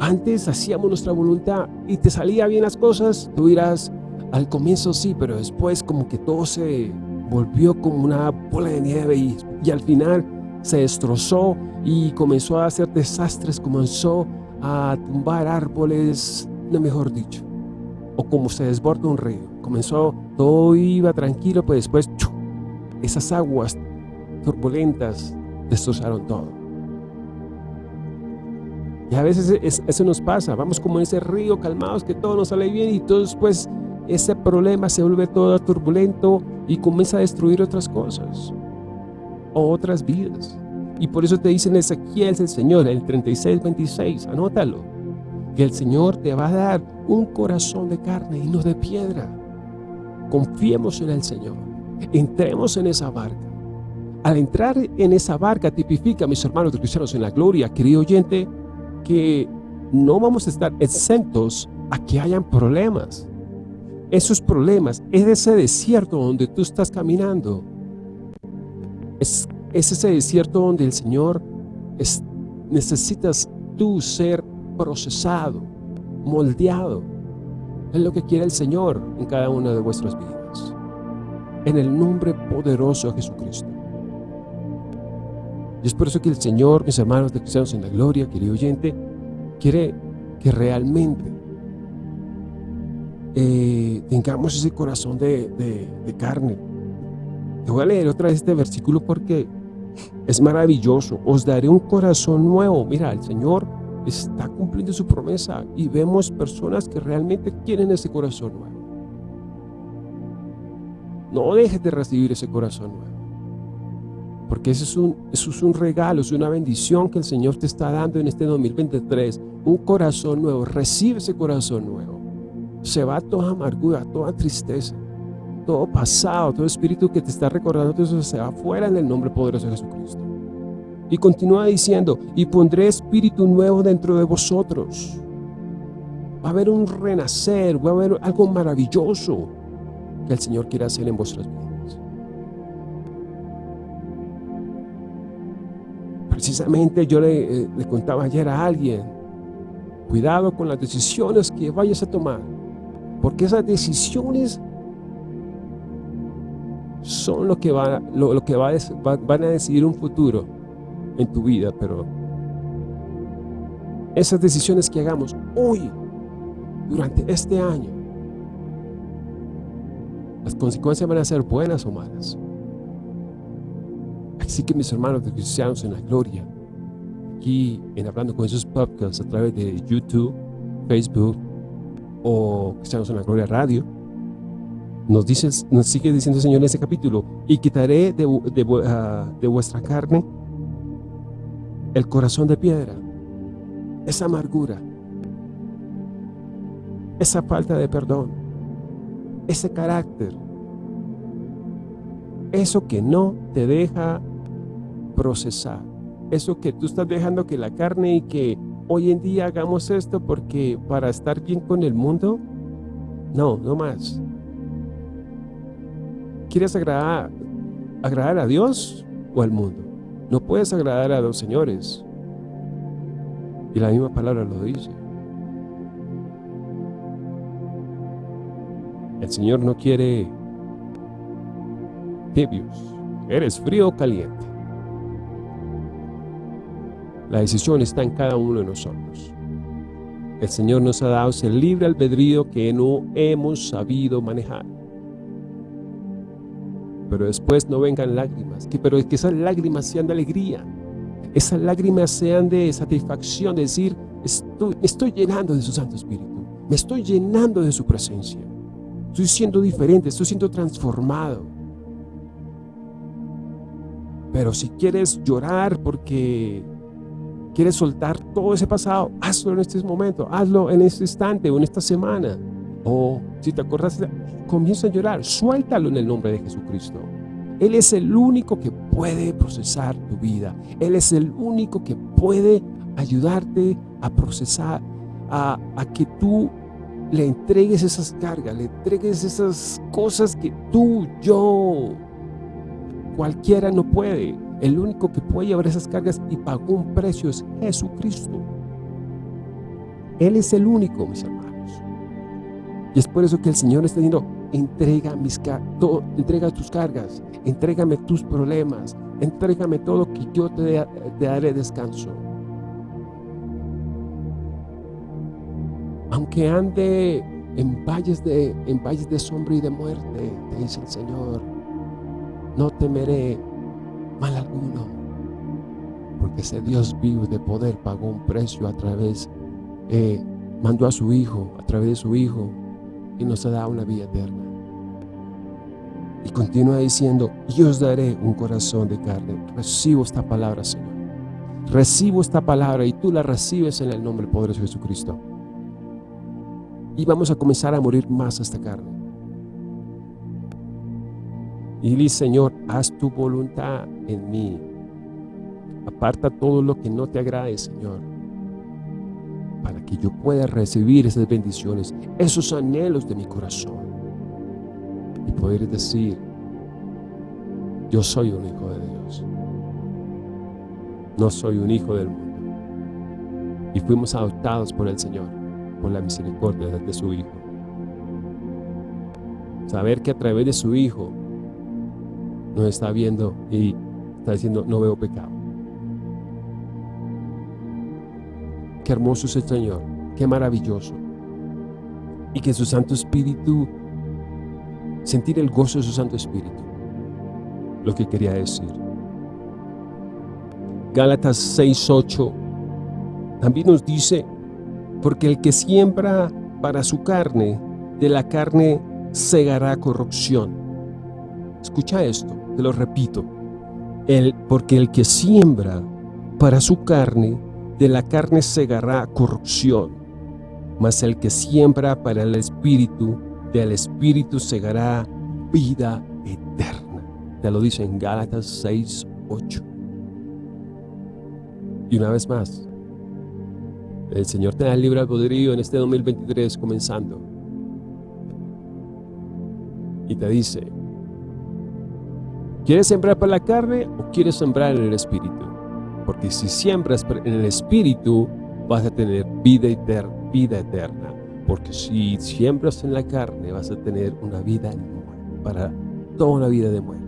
B: Antes hacíamos nuestra voluntad y te salía bien las cosas, tú dirás, al comienzo sí, pero después como que todo se volvió como una bola de nieve y, y al final se destrozó y comenzó a hacer desastres, comenzó a tumbar árboles, no mejor dicho o como se desborda un río. Comenzó, todo iba tranquilo, pues después esas aguas turbulentas destrozaron todo. Y a veces eso nos pasa, vamos como en ese río calmados que todo nos sale bien y todo después ese problema se vuelve todo turbulento y comienza a destruir otras cosas. otras vidas. Y por eso te dice en Ezequiel el Señor, el 36, 26, anótalo, que el Señor te va a dar un corazón de carne y no de piedra. Confiemos en el Señor, entremos en esa barca. Al entrar en esa barca tipifica, mis hermanos cristianos en la gloria, querido oyente, que no vamos a estar exentos a que hayan problemas. Esos problemas, es ese desierto donde tú estás caminando. Es, ese desierto donde el Señor es, necesitas tú ser procesado, moldeado. Es lo que quiere el Señor en cada una de vuestras vidas. En el nombre poderoso de Jesucristo. Y es por eso que el Señor, mis hermanos de cristianos en la gloria, querido oyente, quiere que realmente eh, tengamos ese corazón de, de carne. Te voy a leer otra vez este versículo porque es maravilloso. Os daré un corazón nuevo. Mira, el Señor está cumpliendo su promesa y vemos personas que realmente quieren ese corazón nuevo. No dejes de recibir ese corazón nuevo. Porque eso es, un, es un regalo, es una bendición que el Señor te está dando en este 2023. Un corazón nuevo. Recibe ese corazón nuevo. Se va toda amargura, toda tristeza, todo pasado, todo espíritu que te está recordando, todo eso se va fuera en el nombre poderoso de Jesucristo. Y continúa diciendo, y pondré espíritu nuevo dentro de vosotros. Va a haber un renacer, va a haber algo maravilloso que el Señor quiere hacer en vuestras vidas. Precisamente yo le, eh, contaba ayer a alguien, cuidado con las decisiones que vayas a tomar, porque esas decisiones son lo que, va, lo, que va, van a decidir un futuro en tu vida, pero esas decisiones que hagamos hoy, durante este año, las consecuencias van a ser buenas o malas. Así que mis hermanos de cristianos en la gloria, aquí en Hablando con esos podcasts a través de YouTube, Facebook o Cristianos en la Gloria Radio, nos, dice, nos sigue diciendo el Señor en ese capítulo, y quitaré de, ah, de vuestra carne el corazón de piedra, esa amargura, esa falta de perdón, ese carácter, eso que no te deja procesar. Eso que tú estás dejando que la carne y que hoy en día hagamos esto porque para estar bien con el mundo, no, no más. ¿Quieres agradar, agradar a Dios o al mundo? No puedes agradar a los señores. Y la misma palabra lo dice. El Señor no quiere tibios. Eres frío o caliente. La decisión está en cada uno de nosotros. El Señor nos ha dado ese libre albedrío que no hemos sabido manejar. Pero después no vengan lágrimas, que, pero que esas lágrimas sean de alegría. Esas lágrimas sean de satisfacción, de decir, estoy, estoy llenando de su Santo Espíritu. Me estoy llenando de su presencia. Estoy siendo diferente, estoy siendo transformado. Pero si quieres llorar porque quieres soltar todo ese pasado, hazlo en este momento, hazlo en este instante o en esta semana. O si te acuerdas, comienza a llorar, suéltalo en el nombre de Jesucristo. Él es el único que puede procesar tu vida. Él es el único que puede ayudarte a procesar, a, a que tú le entregues esas cargas, le entregues esas cosas que tú, yo, cualquiera no puede. El único que puede llevar esas cargas y pagó un precio es Jesucristo. Él es el único, mis hermanos. Y es por eso que el Señor está diciendo, entrega, mis entrega tus cargas, entrégame tus problemas, entrégame todo que yo te, daré descanso. Aunque ande en valles, de, valles de sombra y de muerte, te dice el Señor, no temeré mal alguno, porque ese Dios vivo de poder pagó un precio a través, eh, mandó a su Hijo, a través de su Hijo, y nos dado una vida eterna. Y continúa diciendo, yo os daré un corazón de carne. Recibo esta palabra, Señor. Recibo esta palabra y tú la recibes en el nombre poderoso de Jesucristo. Y vamos a comenzar a morir más esta carne. Y dile, Señor, haz tu voluntad en mí. Aparta todo lo que no te agrade, Señor. Para que yo pueda recibir esas bendiciones, esos anhelos de mi corazón. Y poder decir, yo soy un hijo de Dios. No soy un hijo del mundo. Y fuimos adoptados por el Señor, por la misericordia de su Hijo. Saber que a través de su Hijo nos está viendo y está diciendo, no veo pecado. Qué hermoso es el Señor, qué maravilloso. Y que su Santo Espíritu, sentir el gozo de su Santo Espíritu, lo que quería decir. Gálatas 6.8 también nos dice, porque el que siembra para su carne, de la carne segará corrupción. Escucha esto, te lo repito. El, porque el que siembra para su carne, de la carne segará corrupción. Mas el que siembra para el Espíritu, del Espíritu segará vida eterna. Te lo dice en Gálatas 6, 8. Y una vez más, el Señor te da el libre albedrío en este 2023 comenzando. Y te dice, ¿quieres sembrar para la carne o quieres sembrar en el Espíritu? Porque si siembras en el Espíritu, vas a tener vida eterna. Vida eterna. Porque si siembras en la carne, vas a tener una vida para toda una vida de muerte.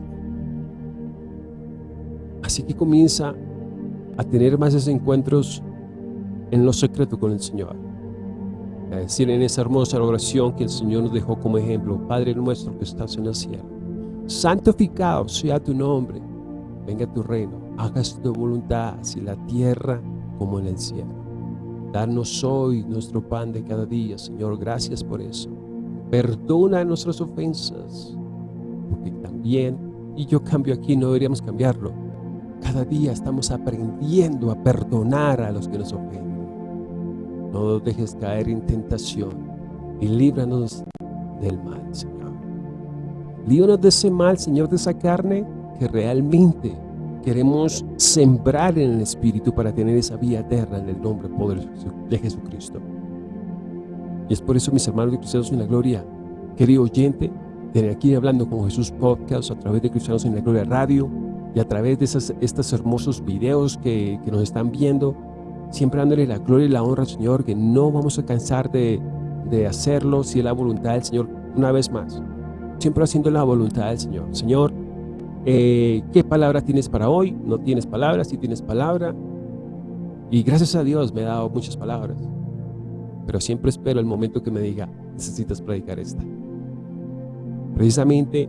B: Así que comienza a tener más esos encuentros en lo secreto con el Señor. A decir en esa hermosa oración que el Señor nos dejó como ejemplo, Padre nuestro que estás en el cielo, santificado sea tu nombre, venga tu reino, hagas tu voluntad, así la tierra como en el cielo. Danos hoy nuestro pan de cada día, Señor, gracias por eso. Perdona nuestras ofensas, porque también, y yo cambio aquí, no deberíamos cambiarlo, cada día estamos aprendiendo a perdonar a los que nos ofenden. No nos dejes caer en tentación y líbranos del mal, Señor. Líbranos de ese mal, Señor, de esa carne que realmente queremos sembrar en el Espíritu para tener esa vida eterna en el nombre poderoso de Jesucristo. Y es por eso, mis hermanos de Cristianos en la Gloria, querido oyente, de aquí hablando con Jesús Podcast a través de Cristianos en la Gloria Radio, y a través de esas, estos hermosos videos que, que nos están viendo, siempre dándole la gloria y la honra al Señor, que no vamos a cansar de, de hacerlo si es la voluntad del Señor una vez más. Siempre haciendo la voluntad del Señor. Señor, eh, ¿qué palabra tienes para hoy? No tienes palabras, si tienes palabra. Y gracias a Dios me ha dado muchas palabras. Pero siempre espero el momento que me diga, necesitas predicar esta. Precisamente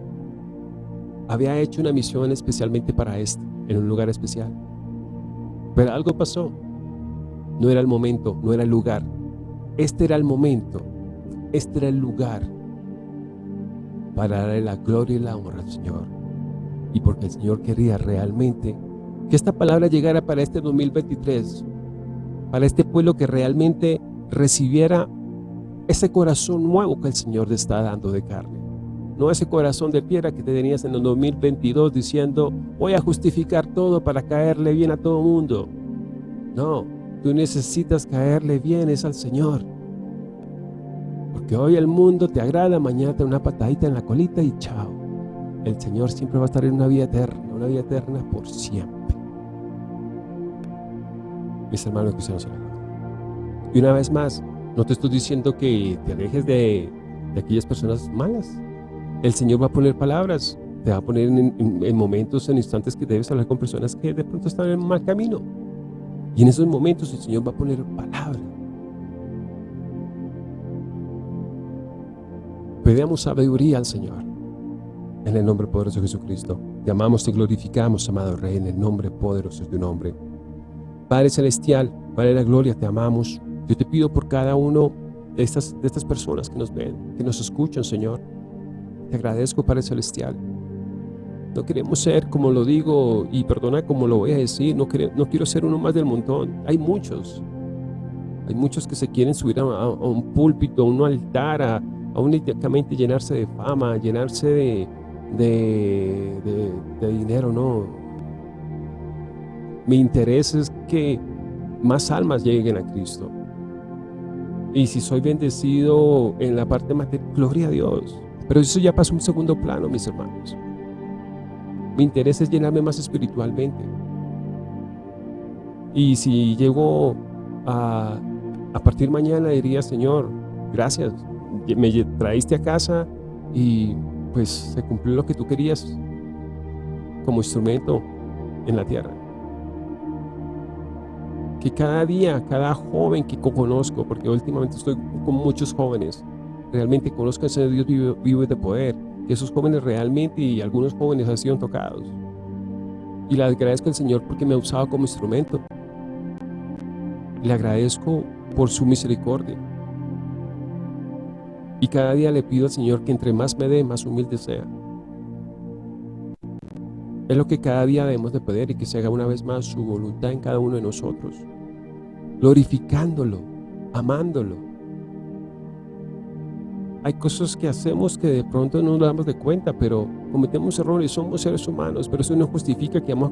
B: había hecho una misión especialmente para este, en un lugar especial. Pero algo pasó. No era el momento, no era el lugar. Este era el momento, este era el lugar para darle la gloria y la honra al Señor. Y porque el Señor quería realmente que esta palabra llegara para este 2023, para este pueblo que realmente recibiera ese corazón nuevo que el Señor le está dando de carne. No ese corazón de piedra que te tenías en el 2022 diciendo, voy a justificar todo para caerle bien a todo mundo. No, tú necesitas caerle bien es al Señor. Porque hoy el mundo te agrada, mañana te una patadita en la colita y chao. El Señor siempre va a estar en una vida eterna, una vida eterna por siempre. Mis hermanos cristianos, y una vez más, no te estoy diciendo que te alejes de, aquellas personas malas, el Señor va a poner palabras, te va a poner en, momentos, en instantes que debes hablar con personas que de pronto están en mal camino. Y en esos momentos el Señor va a poner palabras. Pedamos sabiduría al Señor. En el nombre poderoso de Jesucristo. Te amamos, te glorificamos, amado Rey, en el nombre poderoso de tu nombre. Padre Celestial, Padre de la Gloria, te amamos. Yo te pido por cada uno estas, de estas personas que nos ven, que nos escuchan, Señor. Te agradezco, Padre Celestial, No queremos ser, como lo digo, y perdona como lo voy a decir, no, no quiero ser uno más del montón. Hay muchos. Hay muchos que se quieren subir a, un púlpito, a un altar, a, a únicamente llenarse de fama, llenarse de, de, de dinero, no. Mi interés es que más almas lleguen a Cristo. Y si soy bendecido en la parte material, gloria a Dios. Pero eso ya pasó un segundo plano, mis hermanos. Mi interés es llenarme más espiritualmente. Y si llego a, a partir mañana, diría, Señor, gracias, me traíste a casa y pues se cumplió lo que tú querías como instrumento en la tierra. Que cada día, cada joven que conozco, porque últimamente estoy con muchos jóvenes, realmente conozcan ese Dios vivo, vivo de poder, que esos jóvenes realmente y algunos jóvenes han sido tocados. Y le agradezco al Señor porque me ha usado como instrumento. Le agradezco por su misericordia. Y cada día le pido al Señor que entre más me dé, más humilde sea. Es lo que cada día debemos de pedir y que se haga una vez más su voluntad en cada uno de nosotros. Glorificándolo, amándolo. Hay cosas que hacemos que de pronto no nos damos de cuenta, pero cometemos errores, somos seres humanos, pero eso no justifica que vamos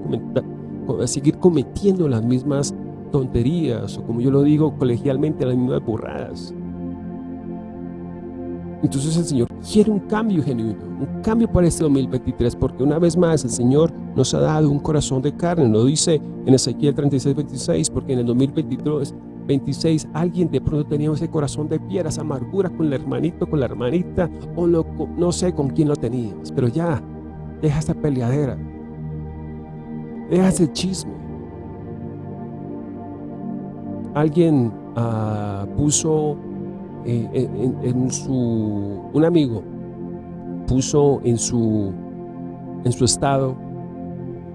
B: a, a seguir cometiendo las mismas tonterías, o como yo lo digo colegialmente, las mismas burradas. Entonces el Señor quiere un cambio genuino, un cambio para este 2023, porque una vez más el Señor nos ha dado un corazón de carne, lo dice en Ezequiel 36, 26, porque en el 2023, 26, alguien de pronto tenía ese corazón de piedra, esa amargura con el hermanito, con la hermanita, o no sé con quién lo tenías, pero ya, deja esa peleadera, deja ese chisme. Alguien uh, puso eh, en, su, un amigo puso en su, en su estado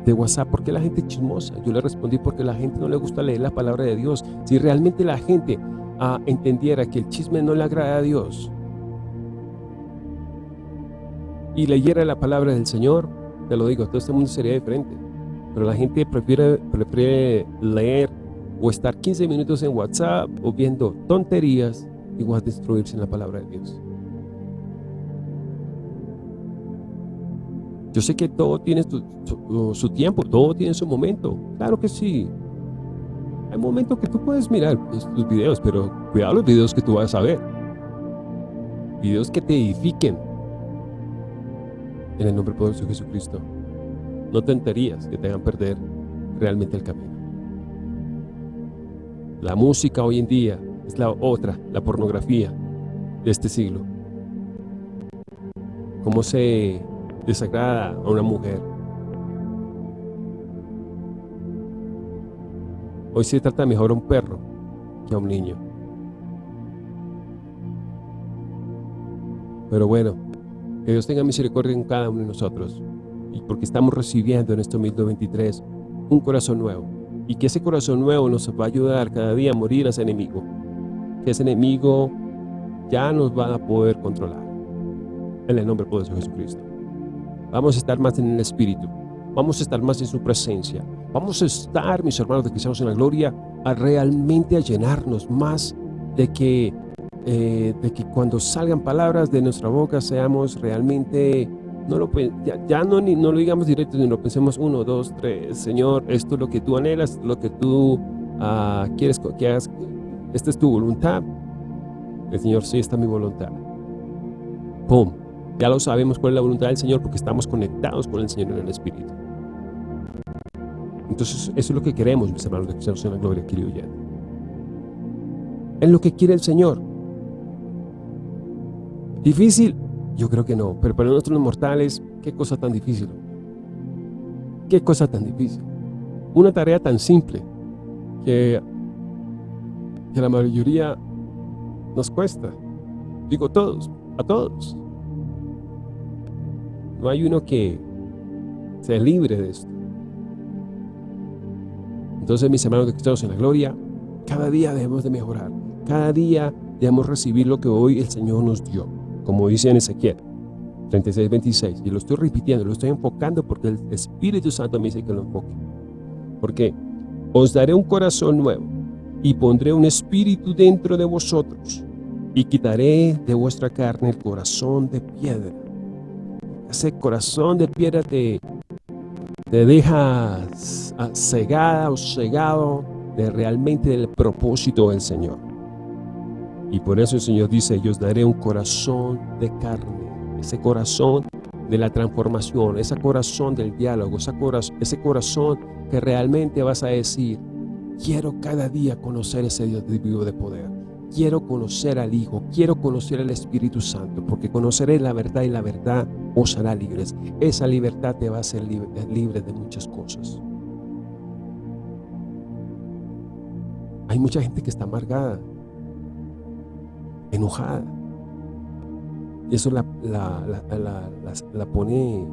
B: de WhatsApp, porque la gente chismosa? Yo le respondí, porque la gente no le gusta leer la palabra de Dios. Si realmente la gente ah, entendiera que el chisme no le agrada a Dios y leyera la palabra del Señor, te lo digo, todo este mundo sería diferente. Pero la gente prefiere, prefiere leer o estar 15 minutos en WhatsApp o viendo tonterías igual a destruirse en la palabra de Dios. Yo sé que todo tiene su, tiempo, todo tiene su momento. Claro que sí. Hay momentos que tú puedes mirar tus videos, pero cuidado los videos que tú vas a ver. Videos que te edifiquen. En el nombre poderoso de Jesucristo. No tonterías que te hagan perder realmente el camino. La música hoy en día es la otra, la pornografía de este siglo. Cómo se desagrada a una mujer. Hoy se trata mejor a un perro que a un niño. Pero bueno, que Dios tenga misericordia en cada uno de nosotros. Y porque estamos recibiendo en este 2023 un corazón nuevo. Y que ese corazón nuevo nos va a ayudar cada día a morir a ese enemigo que ese enemigo ya nos va a poder controlar. En el nombre poderoso de Jesucristo. Vamos a estar más en el Espíritu. Vamos a estar más en su presencia. Vamos a estar, mis hermanos de Cristianos en la Gloria, a realmente a llenarnos más de que, eh, de que cuando salgan palabras de nuestra boca seamos realmente, no lo, ya, no, ni, no lo digamos directo, sino pensemos uno, dos, tres, Señor, esto es lo que tú anhelas, lo que tú uh, quieres que hagas, esta es tu voluntad. El Señor, sí, esta es mi voluntad. ¡Pum! Ya lo sabemos cuál es la voluntad del Señor porque estamos conectados con el Señor en el Espíritu. Entonces, eso es lo que queremos, mis hermanos de Cristo en la gloria, querido ya. Es lo que quiere el Señor. ¿Difícil? Yo creo que no. Pero para nosotros los mortales, qué cosa tan difícil. Qué cosa tan difícil. Una tarea tan simple que que la mayoría nos cuesta. Digo todos, a todos. No hay uno que sea libre de esto. Entonces, mis hermanos de Cristo en la gloria, cada día debemos de mejorar. Cada día debemos recibir lo que hoy el Señor nos dio, como dice en Ezequiel. 36, 26. Y lo estoy repitiendo, lo estoy enfocando porque el Espíritu Santo me dice que lo enfoque. Porque os daré un corazón nuevo y pondré un espíritu dentro de vosotros y quitaré de vuestra carne el corazón de piedra. Ese corazón de piedra te, te deja cegada o cegado de realmente del propósito del Señor. Y por eso el Señor dice, yo os daré un corazón de carne, ese corazón de la transformación, ese corazón del diálogo, ese corazón, que realmente vas a decir, quiero cada día conocer ese Dios vivo de poder, quiero conocer al Hijo, quiero conocer al Espíritu Santo, porque conoceré la verdad y la verdad os hará libres. Esa libertad te va a hacer libre, libre de muchas cosas. Hay mucha gente que está amargada, enojada. Y eso la, la, pone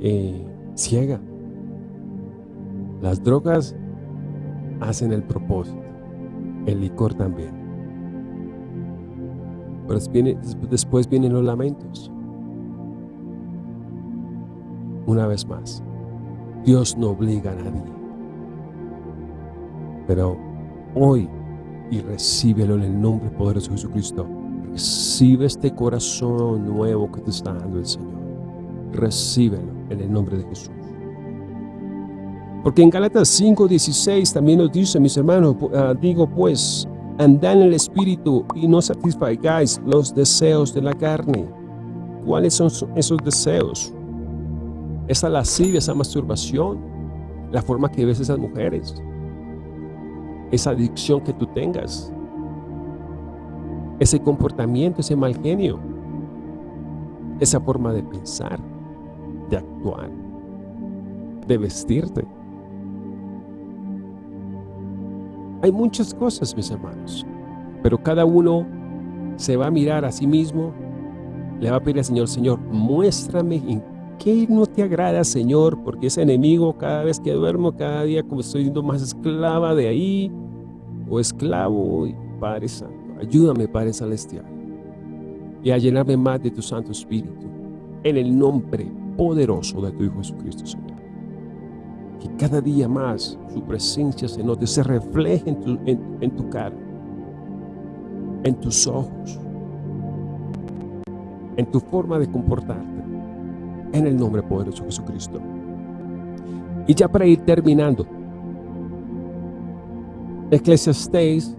B: eh, ciega. Las drogas hacen el propósito. El licor también. Pero después vienen los lamentos. Una vez más, Dios no obliga a nadie. Pero hoy, y recíbelo en el nombre poderoso de Jesucristo, recibe este corazón nuevo que te está dando el Señor. Recíbelo en el nombre de Jesús. Porque en Galatas 5.16 también nos dice, mis hermanos, ah, digo pues, andad en el Espíritu y no satisfagáis los deseos de la carne. ¿Cuáles son esos deseos? Esa lascivia, esa masturbación, la forma que ves esas mujeres, esa adicción que tú tengas, ese comportamiento, ese mal genio, esa forma de pensar, de actuar, de vestirte. Hay muchas cosas, mis hermanos, pero cada uno se va a mirar a sí mismo, le va a pedir al Señor, Señor, muéstrame en qué no te agrada, Señor, porque ese enemigo cada vez que duermo, cada día como estoy siendo más esclava de ahí, o esclavo, Padre Santo, ayúdame, Padre Celestial, y a llenarme más de tu Santo Espíritu, en el nombre poderoso de tu Hijo Jesucristo, Señor. Que cada día más su presencia se note, se refleje en tu, en tu cara, en tus ojos, en tu forma de comportarte en el nombre poderoso de Jesucristo. Y ya para ir terminando, Eclesiastés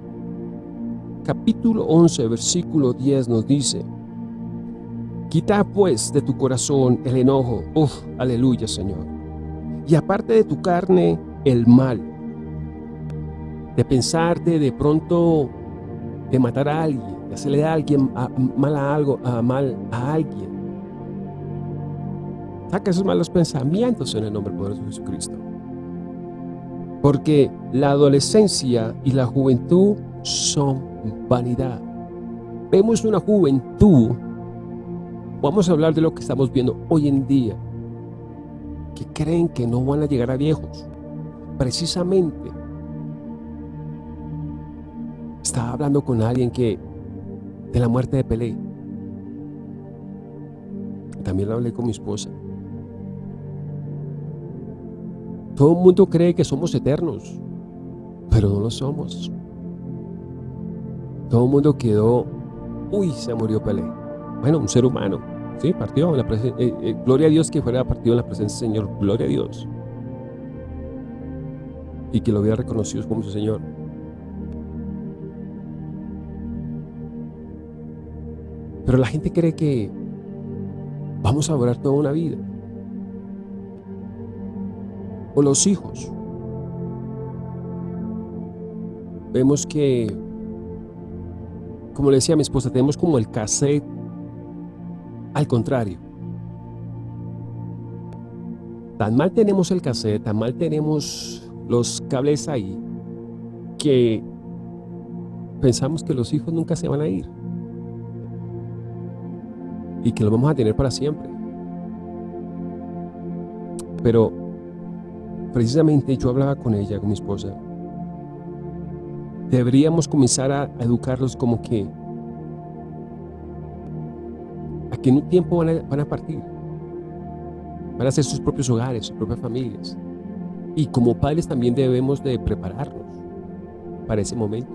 B: capítulo 11 versículo 10 nos dice, Quita pues de tu corazón el enojo, uf, aleluya Señor, y aparte de tu carne el mal, de pensarte de pronto de matar a alguien, de hacerle a alguien mal a algo, a mal a alguien, Saca esos malos pensamientos en el nombre poderoso de Jesucristo. Porque la adolescencia y la juventud son vanidad. Vemos una juventud, vamos a hablar de lo que estamos viendo hoy en día, que creen que no van a llegar a viejos. Precisamente, estaba hablando con alguien que, de la muerte de Pelé. También lo hablé con mi esposa. Todo el mundo cree que somos eternos, pero no lo somos. Todo el mundo quedó, uy, se murió Pelé. Bueno, un ser humano, sí, partió. Eh, eh, gloria a Dios que fuera partido en la presencia del Señor, gloria a Dios. Y que lo hubiera reconocido como su Señor. Pero la gente cree que vamos a durar toda una vida o los hijos. Vemos que, como le decía a mi esposa, tenemos como el cassette al contrario. Tan mal tenemos el cassette, tan mal tenemos los cables ahí, que pensamos que los hijos nunca se van a ir. Y que los vamos a tener para siempre. Pero precisamente yo hablaba con ella, con mi esposa, deberíamos comenzar a educarlos como que porque en un tiempo van a, partir, van a hacer sus propios hogares, sus propias familias. Y como padres también debemos de prepararnos para ese momento,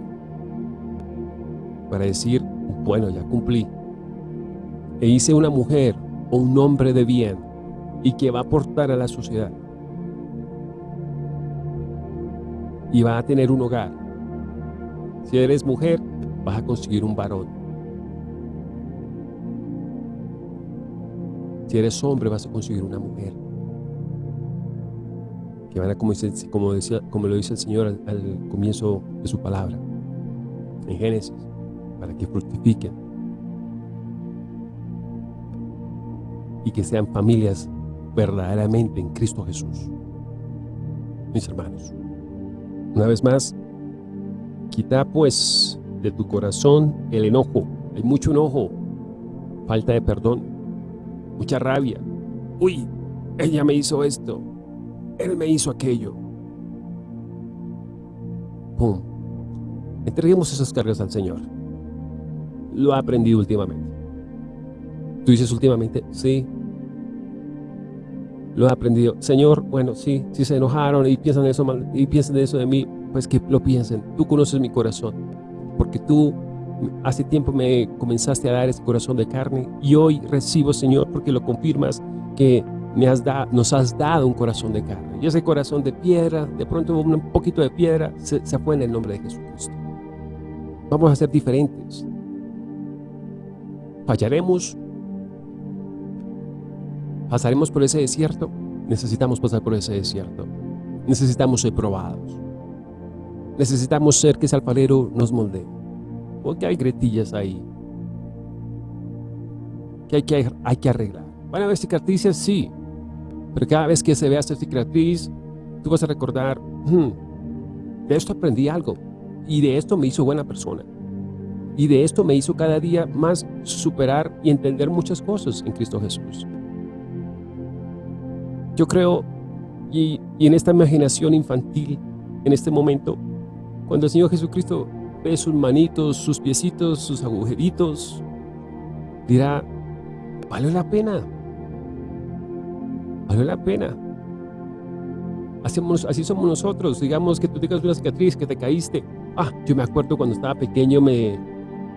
B: para decir, bueno, ya cumplí, e hice una mujer o un hombre de bien y que va a aportar a la sociedad y va a tener un hogar. Si eres mujer, vas a conseguir un varón. Si eres hombre, vas a conseguir una mujer. Que van a, como, como, decía, como lo dice el Señor al, al comienzo de su palabra, en Génesis, para que fructifiquen y que sean familias verdaderamente en Cristo Jesús. Mis hermanos, una vez más, quita pues de tu corazón el enojo. Hay mucho enojo, falta de perdón, mucha rabia. Uy, ella me hizo esto, él me hizo aquello. Pum. Entreguemos esas cargas al Señor. Lo ha aprendido últimamente. Tú dices últimamente, sí, lo he aprendido. Señor, bueno, sí, si se enojaron y piensan eso mal, y piensan eso de mí, pues que lo piensen. Tú conoces mi corazón, porque tú hace tiempo me comenzaste a dar ese corazón de carne y hoy recibo, Señor, porque lo confirmas que me has nos has dado un corazón de carne. Y ese corazón de piedra, de pronto un poquito de piedra, se, se fue en el nombre de Jesucristo. Vamos a ser diferentes. Fallaremos, pasaremos por ese desierto, necesitamos pasar por ese desierto. Necesitamos ser probados. Necesitamos ser que ese alfarero nos moldee. Porque hay gretillas ahí. Que hay que, hay que arreglar. ¿Van a haber cicatrices? Sí. Pero cada vez que se vea esta cicatriz, tú vas a recordar, hmm, de esto aprendí algo. Y de esto me hizo buena persona. Y de esto me hizo cada día más superar y entender muchas cosas en Cristo Jesús. Yo creo, y, en esta imaginación infantil, en este momento, cuando el Señor Jesucristo sus manitos, sus piecitos, sus agujeritos, dirá, vale la pena, vale la pena. así somos nosotros, digamos que tú tengas una cicatriz, que te caíste. Ah, yo me acuerdo cuando estaba pequeño me,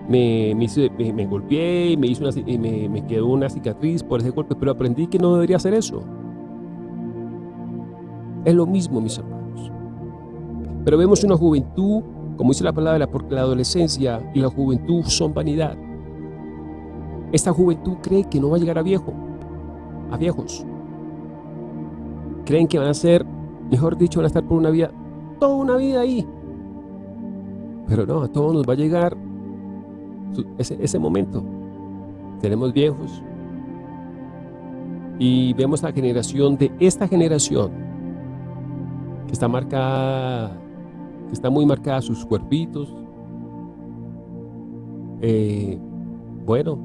B: me, me, me, golpeé y me, hizo una, y me, me quedó una cicatriz por ese golpe, pero aprendí que no debería hacer eso. Es lo mismo, mis hermanos. Pero vemos una juventud, como dice la palabra, porque la adolescencia y la juventud son vanidad. Esta juventud cree que no va a llegar a viejo, a viejos. Creen que van a ser, mejor dicho, van a estar por una vida, toda una vida ahí. Pero no, a todos nos va a llegar ese, ese momento. Tenemos viejos. Y vemos la generación de esta generación que está marcada, que está muy marcada sus cuerpitos. Eh, bueno,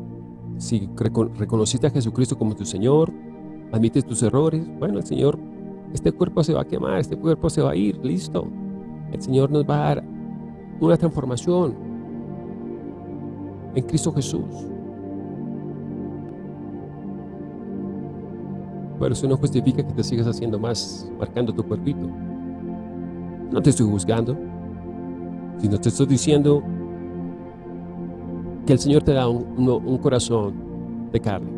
B: si reconociste a Jesucristo como tu Señor, admites tus errores, bueno, el Señor, este cuerpo se va a quemar, este cuerpo se va a ir, listo. El Señor nos va a dar una transformación en Cristo Jesús. Pero eso no justifica que te sigas haciendo más, marcando tu cuerpito. No te estoy juzgando, sino te estoy diciendo que el Señor te da un, corazón de carne.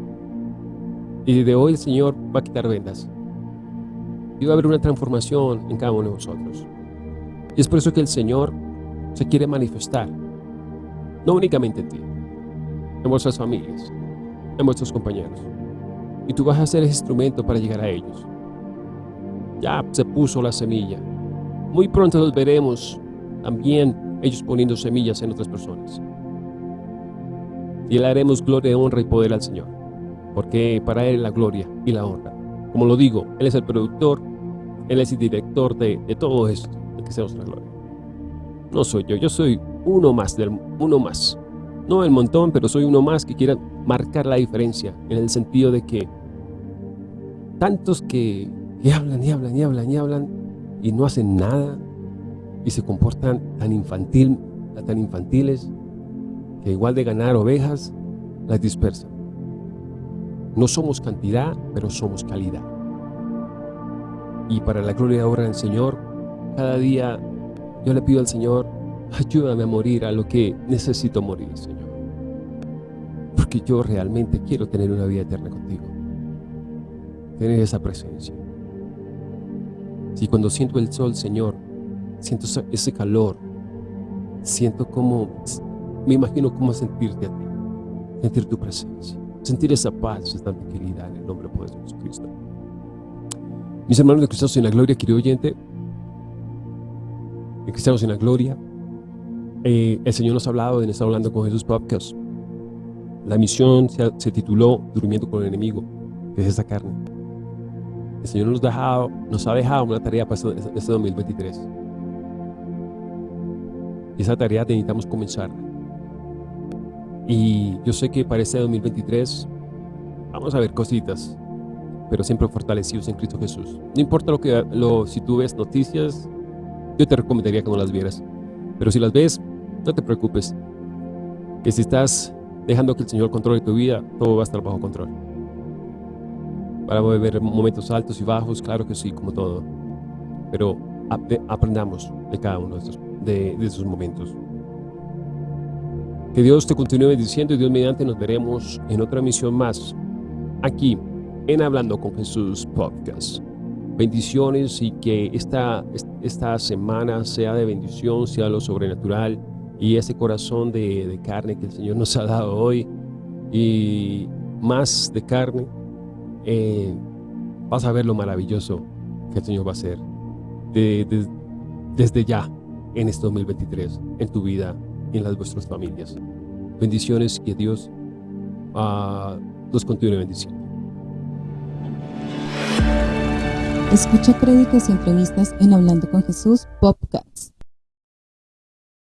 B: Y de hoy el Señor va a quitar vendas. Y va a haber una transformación en cada uno de nosotros. Y es por eso que el Señor se quiere manifestar. No únicamente en ti, en vuestras familias, en vuestros compañeros. Y tú vas a ser ese instrumento para llegar a ellos. Ya se puso la semilla. Muy pronto los veremos también ellos poniendo semillas en otras personas. Y le haremos gloria, honra y poder al Señor, porque para Él la gloria y la honra. Como lo digo, Él es el productor, Él es el director de, todo esto, de que sea nuestra gloria. No soy yo, yo soy uno más, del, uno más. No el montón, pero soy uno más que quiera marcar la diferencia, en el sentido de que tantos que, hablan y hablan y hablan y hablan, y no hacen nada y se comportan tan infantil, tan infantiles que igual de ganar ovejas las dispersan. No somos cantidad, pero somos calidad. Y para la gloria y obra del Señor, cada día yo le pido al Señor, ayúdame a morir a lo que necesito morir, Señor. Porque yo realmente quiero tener una vida eterna contigo. Tener esa presencia. Si cuando siento el sol, Señor, siento ese calor, siento como, me imagino cómo sentirte a ti, sentir tu presencia, sentir esa paz, esa tranquilidad en el nombre de Jesucristo. Mis hermanos de Cristo en la gloria, querido oyente, en Cristianos en la gloria, eh, el Señor nos ha hablado en estar hablando con Jesús Podcast. La misión se, tituló Durmiendo con el enemigo, que es carne. El Señor nos, nos ha dejado una tarea para este 2023. Y esa tarea necesitamos comenzar. Y yo sé que para este 2023 vamos a ver cositas, pero siempre fortalecidos en Cristo Jesús. No importa lo que, lo, si tú ves noticias, yo te recomendaría que no las vieras. Pero si las ves, no te preocupes. Que si estás dejando que el Señor controle tu vida, todo va a estar bajo control. Para ver momentos altos y bajos, claro que sí, como todo. Pero aprendamos de cada uno de estos, de, de momentos. Que Dios te continúe bendiciendo y Dios mediante nos veremos en otra misión más aquí en Hablando con Jesús Podcast. Bendiciones y que esta, esta semana sea de bendición, sea lo sobrenatural y ese corazón de, carne que el Señor nos ha dado hoy y más de carne, eh, vas a ver lo maravilloso que el Señor va a hacer desde ya en este 2023, en tu vida y en las vuestras familias. Bendiciones, que Dios uh, los continúe bendiciendo.
A: Escucha créditos y entrevistas en Hablando con Jesús Podcast.